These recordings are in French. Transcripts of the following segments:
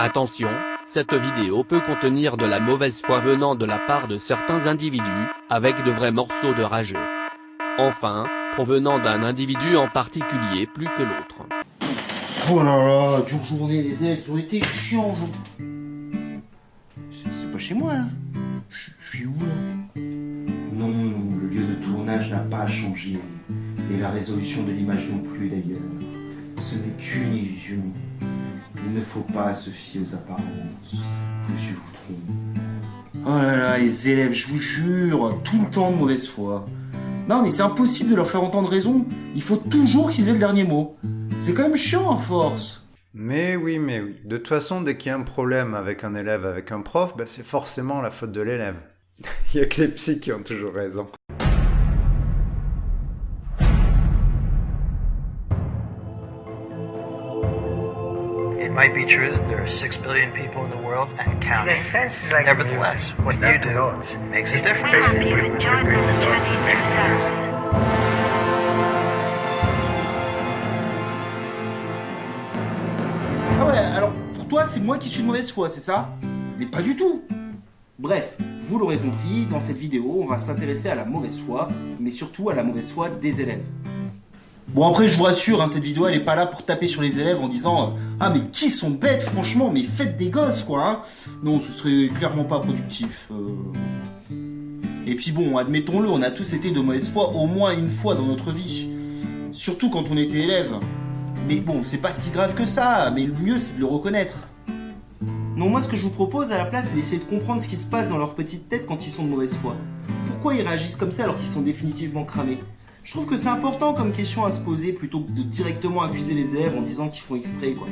Attention, cette vidéo peut contenir de la mauvaise foi venant de la part de certains individus, avec de vrais morceaux de rageux. Enfin, provenant d'un individu en particulier plus que l'autre. Oh là là, dure journée, les élèves ont été chiants aujourd'hui. C'est pas chez moi là Je je suis où là? Non, non, le lieu de tournage n'a pas changé. Et la résolution de l'image non plus d'ailleurs. Ce n'est qu'une illusion. Il ne faut pas se fier aux apparences. Monsieur vous trompe. Oh là là, les élèves, je vous jure, tout le temps de mauvaise foi. Non mais c'est impossible de leur faire entendre raison. Il faut toujours qu'ils aient le dernier mot. C'est quand même chiant à force. Mais oui, mais oui. De toute façon, dès qu'il y a un problème avec un élève, avec un prof, bah, c'est forcément la faute de l'élève. Il y a que les psys qui ont toujours raison. Might be true that there are six billion people in the world and counting. like Nevertheless, music. what you do notes. makes It's difference. Ah ouais, alors pour toi, c'est moi qui suis de mauvaise foi, c'est ça? Mais pas du tout Bref, vous l'aurez compris, dans cette vidéo, on va s'intéresser à la mauvaise foi, mais surtout à la mauvaise foi des élèves. Bon après, je vous rassure, hein, cette vidéo, elle est pas là pour taper sur les élèves en disant euh, Ah mais qui sont bêtes, franchement, mais faites des gosses, quoi hein. Non, ce serait clairement pas productif. euh. Et puis bon, admettons-le, on a tous été de mauvaise foi au moins une fois dans notre vie. Surtout quand on était élève. Mais bon, c'est pas si grave que ça, mais le mieux c'est de le reconnaître. Non, moi ce que je vous propose à la place, c'est d'essayer de comprendre ce qui se passe dans leur petite tête quand ils sont de mauvaise foi. Pourquoi ils réagissent comme ça alors qu'ils sont définitivement cramés? Je trouve que c'est important comme question à se poser plutôt que de directement accuser les élèves en disant qu'ils font exprès quoi.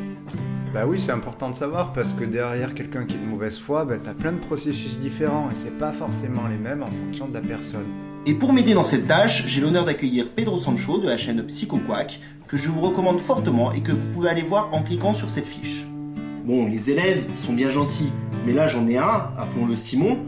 Bah oui, c'est important de savoir parce que derrière quelqu'un qui est de mauvaise foi, bah, t'as plein de processus différents et c'est pas forcément les mêmes en fonction de la personne. Et pour m'aider dans cette tâche, j'ai l'honneur d'accueillir Pedro Sancho de la chaîne PsychoQuack, que je vous recommande fortement et que vous pouvez aller voir en cliquant sur cette fiche. Bon, les élèves, ils sont bien gentils, mais là j'en ai un, appelons-le Simon,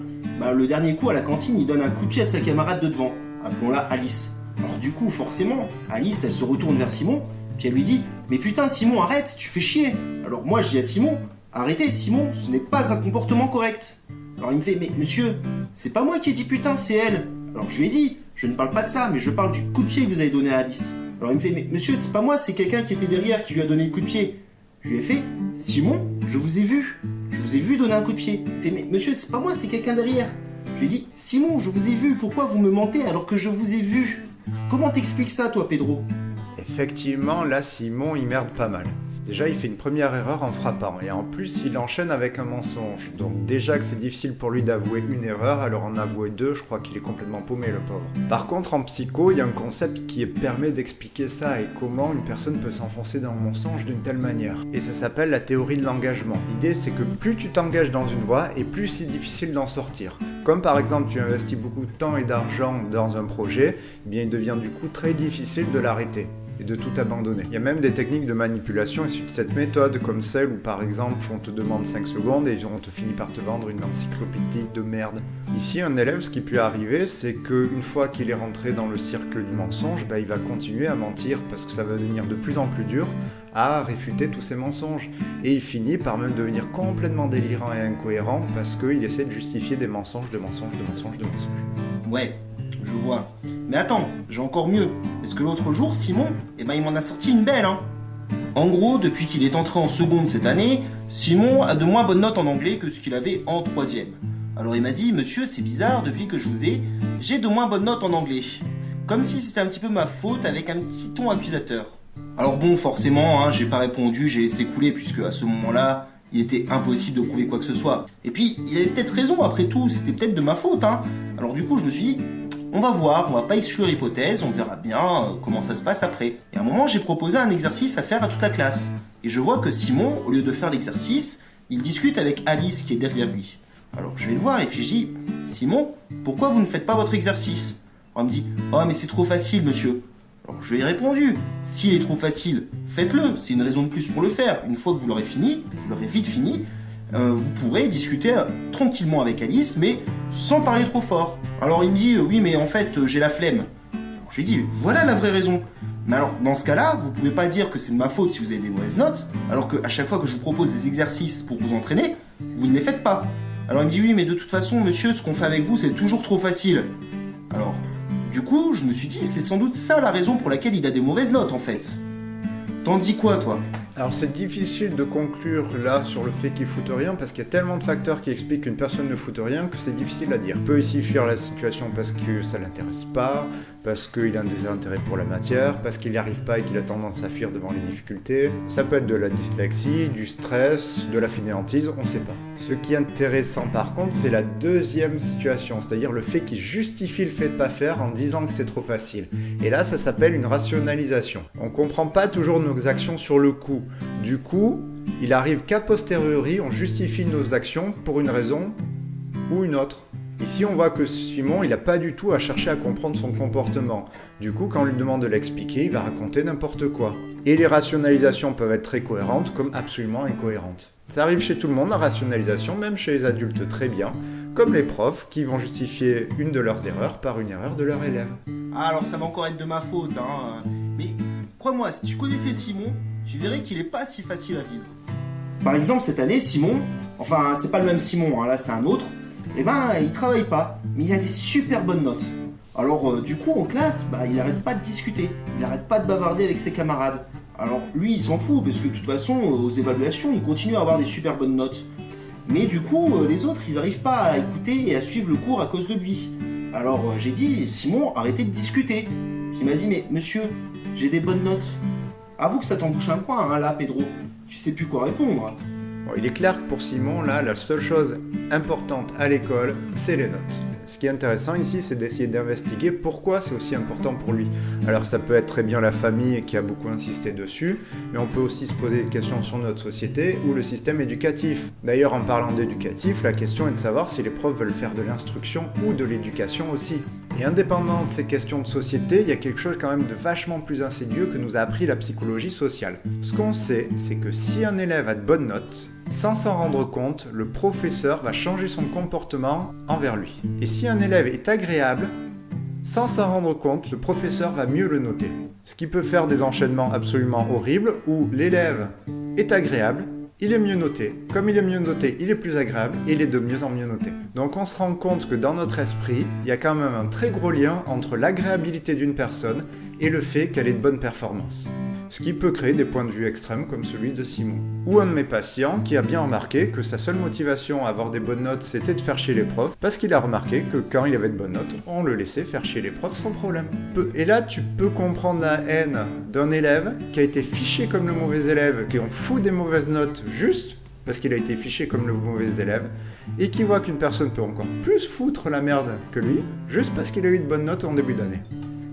bah, le dernier coup à la cantine, il donne un coup de pied à sa camarade de devant, appelons-la Alice. Alors du coup, forcément, Alice, elle se retourne vers Simon, puis elle lui dit Mais putain, Simon, arrête, tu fais chier Alors moi, je dis à Simon Arrêtez, Simon, ce n'est pas un comportement correct. Alors il me fait Mais monsieur, c'est pas moi qui ai dit putain, c'est elle. Alors je lui ai dit Je ne parle pas de ça, mais je parle du coup de pied que vous avez donné à Alice. Alors il me fait Mais monsieur, c'est pas moi, c'est quelqu'un qui était derrière qui lui a donné le coup de pied. Je lui ai fait Simon, je vous ai vu. Je vous ai vu donner un coup de pied. Il fait Mais monsieur, c'est pas moi, c'est quelqu'un derrière. Je lui ai dit Simon, je vous ai vu, pourquoi vous me mentez alors que je vous ai vu? Comment t'expliques ça, toi, Pedro? Effectivement, là, Simon, il merde pas mal. Déjà, il fait une première erreur en frappant, et en plus, il enchaîne avec un mensonge. Donc déjà que c'est difficile pour lui d'avouer une erreur, alors en avouer deux, je crois qu'il est complètement paumé, le pauvre. Par contre, en psycho, il y a un concept qui permet d'expliquer ça et comment une personne peut s'enfoncer dans le mensonge d'une telle manière. Et ça s'appelle la théorie de l'engagement. L'idée, c'est que plus tu t'engages dans une voie, et plus c'est difficile d'en sortir. Comme par exemple, tu investis beaucoup de temps et d'argent dans un projet, eh bien il devient du coup très difficile de l'arrêter et de tout abandonner. Il y a même des techniques de manipulation issues de cette méthode, comme celle où par exemple on te demande 5 secondes et on te finit par te vendre une encyclopédie de merde. Ici, un élève, ce qui peut arriver, c'est qu'une fois qu'il est rentré dans le cercle du mensonge, bah, il va continuer à mentir parce que ça va devenir de plus en plus dur à réfuter tous ces mensonges. Et il finit par même devenir complètement délirant et incohérent parce qu'il essaie de justifier des mensonges, de mensonges, de mensonges, de mensonges. Ouais, je vois. Mais attends, j'ai encore mieux. Parce que l'autre jour, Simon, eh ben, il m'en a sorti une belle, hein? En gros, depuis qu'il est entré en seconde cette année, Simon a de moins bonnes notes en anglais que ce qu'il avait en troisième. Alors il m'a dit, monsieur, c'est bizarre, depuis que je vous ai, j'ai de moins bonnes notes en anglais. Comme si c'était un petit peu ma faute avec un petit ton accusateur. Alors bon, forcément, hein, j'ai pas répondu, j'ai laissé couler, puisque à ce moment-là, il était impossible de prouver quoi que ce soit. Et puis, il avait peut-être raison, après tout, c'était peut-être de ma faute, hein. Alors du coup, je me suis dit, on va voir, on va pas exclure l'hypothèse, on verra bien euh, comment ça se passe après. Et à un moment, j'ai proposé un exercice à faire à toute la classe. Et je vois que Simon, au lieu de faire l'exercice, il discute avec Alice qui est derrière lui. Alors je vais le voir et puis je dis, Simon, pourquoi vous ne faites pas votre exercice? Alors il me dit, oh mais c'est trop facile monsieur. Alors je lui ai répondu, s'il est trop facile, faites-le, c'est une raison de plus pour le faire. Une fois que vous l'aurez fini, vous l'aurez vite fini, euh, vous pourrez discuter euh, tranquillement avec Alice, mais sans parler trop fort. Alors il me dit, euh, oui mais en fait j'ai la flemme. je lui ai dit, voilà la vraie raison. Mais alors, dans ce cas-là, vous pouvez pas dire que c'est de ma faute si vous avez des mauvaises notes, alors qu'à chaque fois que je vous propose des exercices pour vous entraîner, vous ne les faites pas. Alors il me dit, oui, mais de toute façon, monsieur, ce qu'on fait avec vous, c'est toujours trop facile. Alors, du coup, je me suis dit, c'est sans doute ça la raison pour laquelle il a des mauvaises notes, en fait. T'en dis quoi, toi? Alors c'est difficile de conclure là sur le fait qu'il foute rien parce qu'il y a tellement de facteurs qui expliquent qu'une personne ne foute rien que c'est difficile à dire. Il peut ici fuir la situation parce que ça l'intéresse pas, parce qu'il a un désintérêt pour la matière, parce qu'il n'y arrive pas et qu'il a tendance à fuir devant les difficultés. Ça peut être de la dyslexie, du stress, de la fainéantise, on sait pas. Ce qui est intéressant par contre, c'est la deuxième situation, c'est-à-dire le fait qu'il justifie le fait de pas faire en disant que c'est trop facile. Et là, ça s'appelle une rationalisation. On comprend pas toujours nos actions sur le coup. Du coup, il arrive qu'à posteriori, on justifie nos actions pour une raison ou une autre. Ici, on voit que Simon, il n'a pas du tout à chercher à comprendre son comportement. Du coup, quand on lui demande de l'expliquer, il va raconter n'importe quoi. Et les rationalisations peuvent être très cohérentes comme absolument incohérentes. Ça arrive chez tout le monde, la rationalisation, même chez les adultes très bien, comme les profs qui vont justifier une de leurs erreurs par une erreur de leur élève. Ah, alors ça va encore être de ma faute, hein. Mais crois-moi, si tu connaissais Simon, tu verrais qu'il est pas si facile à vivre. Par exemple, cette année, Simon, enfin, c'est pas le même Simon, hein, là c'est un autre, eh ben, il travaille pas, mais il a des super bonnes notes. Alors, euh, du coup, en classe, bah, il arrête pas de discuter, il arrête pas de bavarder avec ses camarades. Alors, lui, il s'en fout, parce que de toute façon, euh, aux évaluations, il continue à avoir des super bonnes notes. Mais du coup, euh, les autres, ils n'arrivent pas à écouter et à suivre le cours à cause de lui. Alors, j'ai dit, Simon, arrêtez de discuter. Il m'a dit, mais monsieur, j'ai des bonnes notes. Avoue que ça t'embouche un coin, hein, là, Pedro. Tu sais plus quoi répondre. Il est clair que pour Simon, là, la seule chose importante à l'école, c'est les notes. Ce qui est intéressant ici, c'est d'essayer d'investiguer pourquoi c'est aussi important pour lui. Alors ça peut être très bien la famille qui a beaucoup insisté dessus, mais on peut aussi se poser des questions sur notre société ou le système éducatif. D'ailleurs, en parlant d'éducatif, la question est de savoir si les profs veulent faire de l'instruction ou de l'éducation aussi. Et indépendamment de ces questions de société, il y a quelque chose quand même de vachement plus insidieux que nous a appris la psychologie sociale. Ce qu'on sait, c'est que si un élève a de bonnes notes, sans s'en rendre compte, le professeur va changer son comportement envers lui. Et si un élève est agréable, sans s'en rendre compte, le professeur va mieux le noter. Ce qui peut faire des enchaînements absolument horribles où l'élève est agréable, il est mieux noté. Comme il est mieux noté, il est plus agréable et il est de mieux en mieux noté. Donc on se rend compte que dans notre esprit, il y a quand même un très gros lien entre l'agréabilité d'une personne et le fait qu'elle ait de bonnes performances ce qui peut créer des points de vue extrêmes comme celui de Simon. Ou un de mes patients qui a bien remarqué que sa seule motivation à avoir des bonnes notes c'était de faire chier les profs, parce qu'il a remarqué que quand il avait de bonnes notes, on le laissait faire chier les profs sans problème. Et là tu peux comprendre la haine d'un élève qui a été fiché comme le mauvais élève, qui en fout des mauvaises notes juste parce qu'il a été fiché comme le mauvais élève, et qui voit qu'une personne peut encore plus foutre la merde que lui, juste parce qu'il a eu de bonnes notes en début d'année.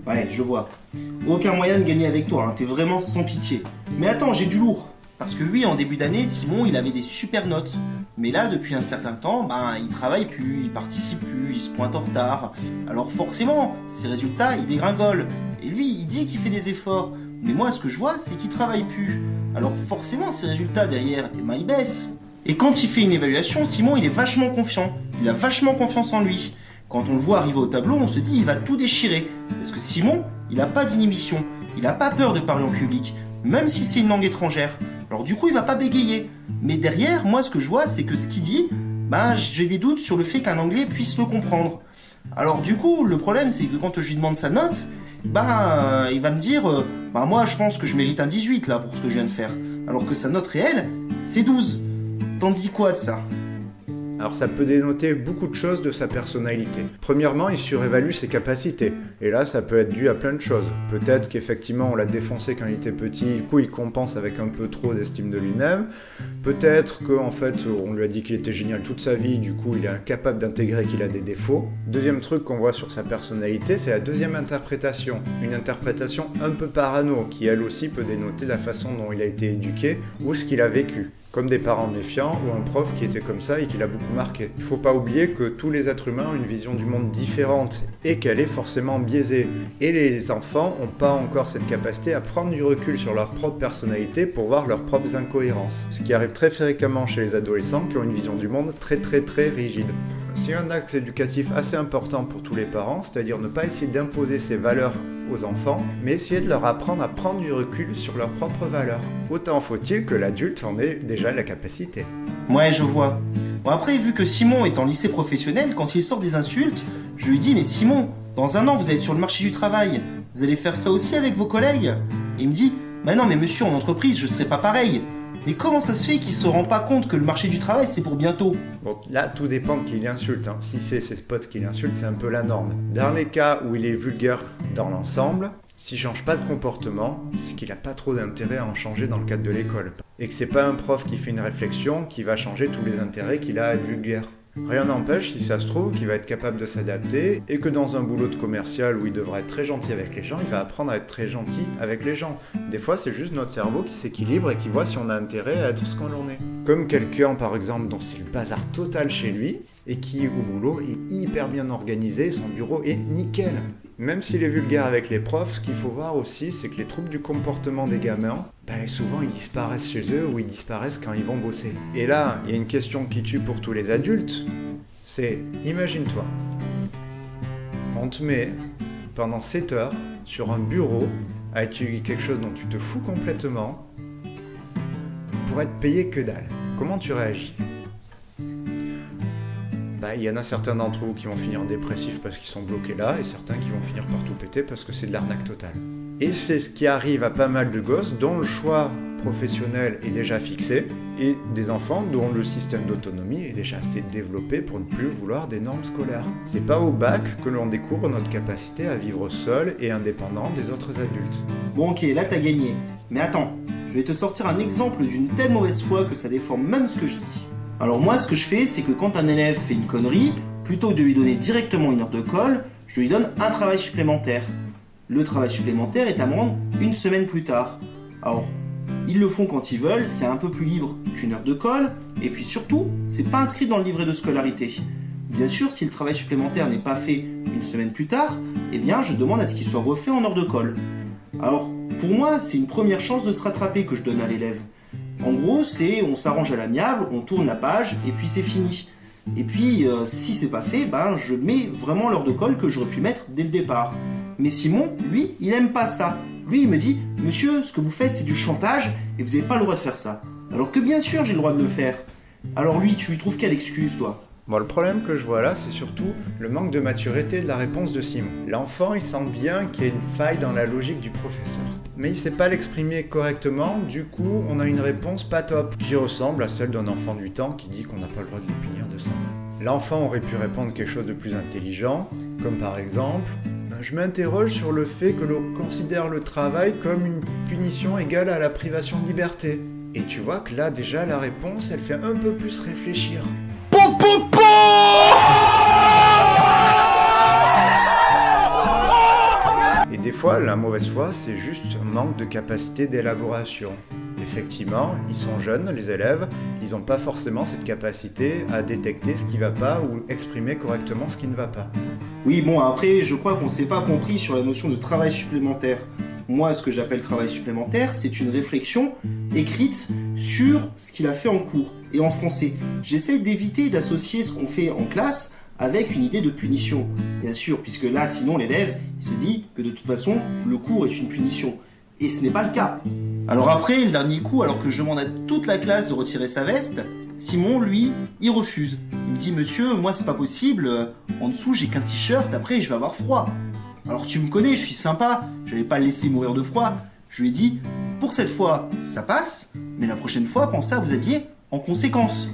Ouais, je vois. Aucun moyen de gagner avec toi, hein. t'es vraiment sans pitié. Mais attends, j'ai du lourd. Parce que oui, en début d'année, Simon, il avait des super notes. Mais là, depuis un certain temps, ben, il travaille plus, il participe plus, il se pointe en retard. Alors forcément, ses résultats, ils dégringolent. Et lui, il dit qu'il fait des efforts. Mais moi, ce que je vois, c'est qu'il travaille plus. Alors forcément, ses résultats derrière, eh ben, ils baissent. Et quand il fait une évaluation, Simon, il est vachement confiant. Il a vachement confiance en lui. Quand on le voit arriver au tableau, on se dit il va tout déchirer. Parce que Simon, il n'a pas d'inhibition, il n'a pas peur de parler en public, même si c'est une langue étrangère. Alors du coup, il va pas bégayer. Mais derrière, moi, ce que je vois, c'est que ce qu'il dit, bah, j'ai des doutes sur le fait qu'un anglais puisse le comprendre. Alors du coup, le problème, c'est que quand je lui demande sa note, bah, il va me dire, euh, bah moi, je pense que je mérite un 18 là pour ce que je viens de faire. Alors que sa note réelle, c'est 12. T'en dis quoi de ça? Alors ça peut dénoter beaucoup de choses de sa personnalité. Premièrement, il surévalue ses capacités. Et là, ça peut être dû à plein de choses. Peut-être qu'effectivement, on l'a défoncé quand il était petit, du coup, il compense avec un peu trop d'estime de lui-même. Peut-être qu'en fait, on lui a dit qu'il était génial toute sa vie, du coup, il est incapable d'intégrer qu'il a des défauts. Deuxième truc qu'on voit sur sa personnalité, c'est la deuxième interprétation. Une interprétation un peu parano, qui elle aussi peut dénoter la façon dont il a été éduqué ou ce qu'il a vécu comme des parents méfiants ou un prof qui était comme ça et qui l'a beaucoup marqué. Il faut pas oublier que tous les êtres humains ont une vision du monde différente et qu'elle est forcément biaisée. Et les enfants n'ont pas encore cette capacité à prendre du recul sur leur propre personnalité pour voir leurs propres incohérences. Ce qui arrive très fréquemment chez les adolescents qui ont une vision du monde très très très rigide. C'est un axe éducatif assez important pour tous les parents, c'est-à-dire ne pas essayer d'imposer ses valeurs aux enfants, mais essayer de leur apprendre à prendre du recul sur leurs propres valeurs. Autant faut-il que l'adulte en ait déjà la capacité. Ouais, je vois. Bon, après, vu que Simon est en lycée professionnel, quand il sort des insultes, je lui dis Mais Simon, dans un an, vous être sur le marché du travail. Vous allez faire ça aussi avec vos collègues? Il me dit Bah non, mais monsieur, en entreprise, je serai pas pareil. Mais comment ça se fait qu'il se rend pas compte que le marché du travail, c'est pour bientôt Bon, là, tout dépend de qui il insulte. hein. Si c'est ses potes qui l'insultent, c'est un peu la norme. Dans les cas où il est vulgaire dans l'ensemble, s'il change pas de comportement, c'est qu'il a pas trop d'intérêt à en changer dans le cadre de l'école. Et que c'est pas un prof qui fait une réflexion qui va changer tous les intérêts qu'il a à être vulgaire. Rien n'empêche, si ça se trouve, qu'il va être capable de s'adapter et que dans un boulot de commercial où il devra être très gentil avec les gens, il va apprendre à être très gentil avec les gens. Des fois, c'est juste notre cerveau qui s'équilibre et qui voit si on a intérêt à être ce qu'on en est. Comme quelqu'un, par exemple, dont c'est le bazar total chez lui et qui, au boulot, est hyper bien organisé, son bureau est nickel. Même s'il est vulgaire avec les profs, ce qu'il faut voir aussi, c'est que les troubles du comportement des gamins, ben souvent ils disparaissent chez eux ou ils disparaissent quand ils vont bosser. Et là, il y a une question qui tue pour tous les adultes, c'est, imagine-toi, on te met pendant 7 heures sur un bureau à étudier quelque chose dont tu te fous complètement pour être payé que dalle. Comment tu réagis? Bah, il y en a certains d'entre vous qui vont finir dépressifs parce qu'ils sont bloqués là, et certains qui vont finir par tout péter parce que c'est de l'arnaque totale. Et c'est ce qui arrive à pas mal de gosses dont le choix professionnel est déjà fixé, et des enfants dont le système d'autonomie est déjà assez développé pour ne plus vouloir des normes scolaires. C'est pas au bac que l'on découvre notre capacité à vivre seul et indépendant des autres adultes. Bon, ok, là t'as gagné. Mais attends, je vais te sortir un exemple d'une telle mauvaise foi que ça déforme même ce que je dis. Alors moi, ce que je fais, c'est que quand un élève fait une connerie, plutôt que de lui donner directement une heure de colle, je lui donne un travail supplémentaire. Le travail supplémentaire est à me rendre une semaine plus tard. Alors, ils le font quand ils veulent, c'est un peu plus libre qu'une heure de colle, et puis surtout, c'est pas inscrit dans le livret de scolarité. Bien sûr, si le travail supplémentaire n'est pas fait une semaine plus tard, eh bien, je demande à ce qu'il soit refait en heure de colle. Alors, pour moi, c'est une première chance de se rattraper que je donne à l'élève. En gros, c'est on s'arrange à l'amiable, on tourne la page et puis c'est fini. Et puis, euh, si c'est pas fait, ben je mets vraiment l'heure de colle que j'aurais pu mettre dès le départ. Mais Simon, lui, il aime pas ça. Lui, il me dit, monsieur, ce que vous faites, c'est du chantage et vous n'avez pas le droit de faire ça. Alors que bien sûr, j'ai le droit de le faire. Alors lui, tu lui trouves quelle excuse, toi? Bon, le problème que je vois là, c'est surtout le manque de maturité de la réponse de Simon. L'enfant, il sent bien qu'il y a une faille dans la logique du professeur. Mais il sait pas l'exprimer correctement, du coup, on a une réponse pas top, qui ressemble à celle d'un enfant du temps qui dit qu'on n'a pas le droit de le punir de ça. L'enfant aurait pu répondre quelque chose de plus intelligent, comme par exemple Je m'interroge sur le fait que l'on considère le travail comme une punition égale à la privation de liberté. Et tu vois que là, déjà, la réponse, elle fait un peu plus réfléchir. Et des fois, la mauvaise foi, c'est juste un manque de capacité d'élaboration. Effectivement, ils sont jeunes, les élèves, ils n'ont pas forcément cette capacité à détecter ce qui va pas ou exprimer correctement ce qui ne va pas. Oui, bon, après, je crois qu'on s'est pas compris sur la notion de travail supplémentaire. Moi, ce que j'appelle travail supplémentaire, c'est une réflexion écrite sur ce qu'il a fait en cours et en français. J'essaie d'éviter d'associer ce qu'on fait en classe avec une idée de punition, bien sûr, puisque là, sinon, l'élève, se dit que de toute façon, le cours est une punition. Et ce n'est pas le cas. Alors après, le dernier coup, alors que je demande à toute la classe de retirer sa veste, Simon, lui, il refuse. Il me dit, monsieur, moi, c'est pas possible, en dessous, j'ai qu'un t-shirt, après, je vais avoir froid. Alors tu me connais, je suis sympa, je vais pas le laisser mourir de froid. Je lui ai dit, pour cette fois, ça passe, mais la prochaine fois, pensez à vous habiller en conséquence.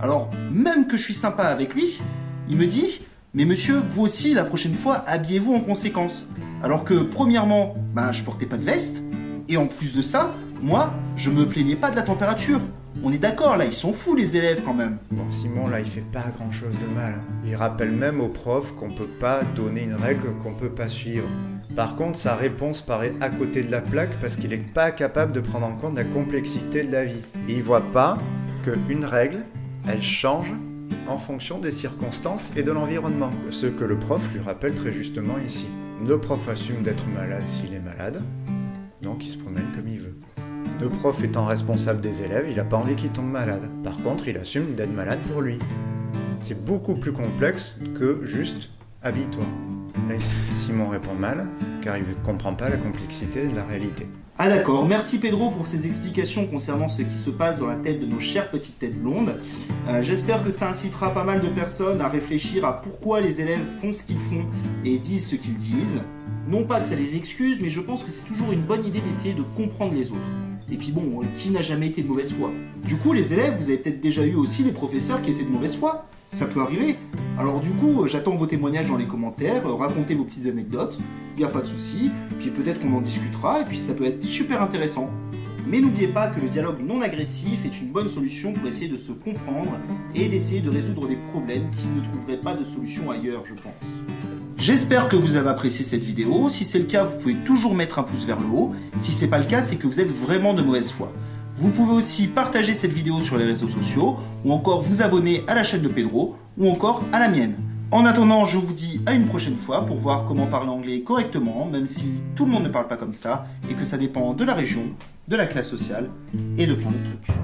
Alors, même que je suis sympa avec lui, il me dit, mais monsieur, vous aussi, la prochaine fois, habillez-vous en conséquence. Alors que, premièrement, ben, je portais pas de veste, et en plus de ça, moi, je me plaignais pas de la température. On est d'accord, là, ils sont fous, les élèves, quand même. Bon, Simon, là, il fait pas grand chose de mal. Il rappelle même aux profs qu'on peut pas donner une règle qu'on peut pas suivre. Par contre, sa réponse paraît à côté de la plaque parce qu'il est pas capable de prendre en compte la complexité de la vie. Et il voit pas qu'une règle, elle change en fonction des circonstances et de l'environnement. Ce que le prof lui rappelle très justement ici. Le prof assume d'être malade s'il est malade, donc il se promène comme il veut. Le prof étant responsable des élèves, il n'a pas envie qu'ils tombent malades. Par contre, il assume d'être malade pour lui. C'est beaucoup plus complexe que juste habille-toi. Là, Simon répond mal, car il ne comprend pas la complexité de la réalité. Ah d'accord, merci Pedro pour ces explications concernant ce qui se passe dans la tête de nos chères petites têtes blondes. Euh, J'espère que ça incitera pas mal de personnes à réfléchir à pourquoi les élèves font ce qu'ils font et disent ce qu'ils disent. Non pas que ça les excuse, mais je pense que c'est toujours une bonne idée d'essayer de comprendre les autres. Et puis bon, euh, qui n'a jamais été de mauvaise foi? Du coup, les élèves, vous avez peut-être déjà eu aussi des professeurs qui étaient de mauvaise foi. Ça peut arriver. Alors du coup, euh, j'attends vos témoignages dans les commentaires, euh, racontez vos petites anecdotes, il a pas de souci, puis peut-être qu'on en discutera, et puis ça peut être super intéressant. Mais n'oubliez pas que le dialogue non agressif est une bonne solution pour essayer de se comprendre et d'essayer de résoudre des problèmes qui ne trouveraient pas de solution ailleurs, je pense. J'espère que vous avez apprécié cette vidéo. Si c'est le cas, vous pouvez toujours mettre un pouce vers le haut. Si c'est pas le cas, c'est que vous êtes vraiment de mauvaise foi. Vous pouvez aussi partager cette vidéo sur les réseaux sociaux, ou encore vous abonner à la chaîne de Pedro, ou encore à la mienne. En attendant, je vous dis à une prochaine fois pour voir comment parler anglais correctement, même si tout le monde ne parle pas comme ça, et que ça dépend de la région, de la classe sociale, et de plein de trucs.